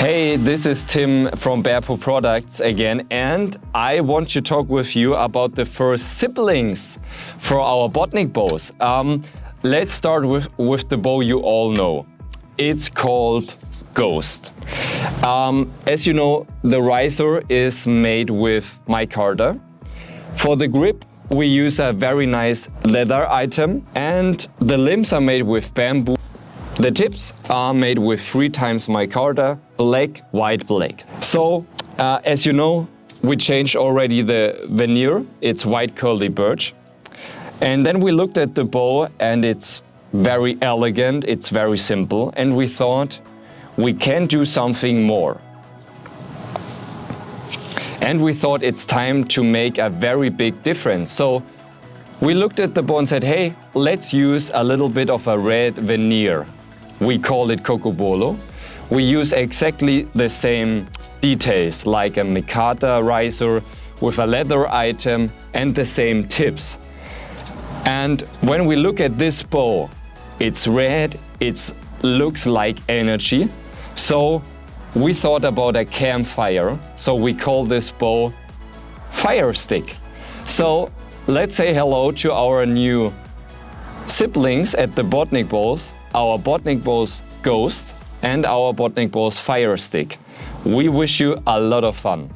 Hey, this is Tim from Bearpaw Products again and I want to talk with you about the first siblings for our Bodnik bows. Um, let's start with, with the bow you all know. It's called Ghost. Um, as you know, the riser is made with micarta. For the grip, we use a very nice leather item and the limbs are made with bamboo the tips are made with three times micarta, black, white, black. So, uh, as you know, we changed already the veneer. It's white curly birch. And then we looked at the bow and it's very elegant, it's very simple. And we thought we can do something more. And we thought it's time to make a very big difference. So we looked at the bow and said, hey, let's use a little bit of a red veneer. We call it Cocobolo. We use exactly the same details like a micarta riser with a leather item and the same tips. And when we look at this bow, it's red, it looks like energy. So we thought about a campfire, so we call this bow Fire Stick. So let's say hello to our new siblings at the Bodnik Bows our Bodnik Bows Ghost and our Bodnik Bows Fire Stick. We wish you a lot of fun.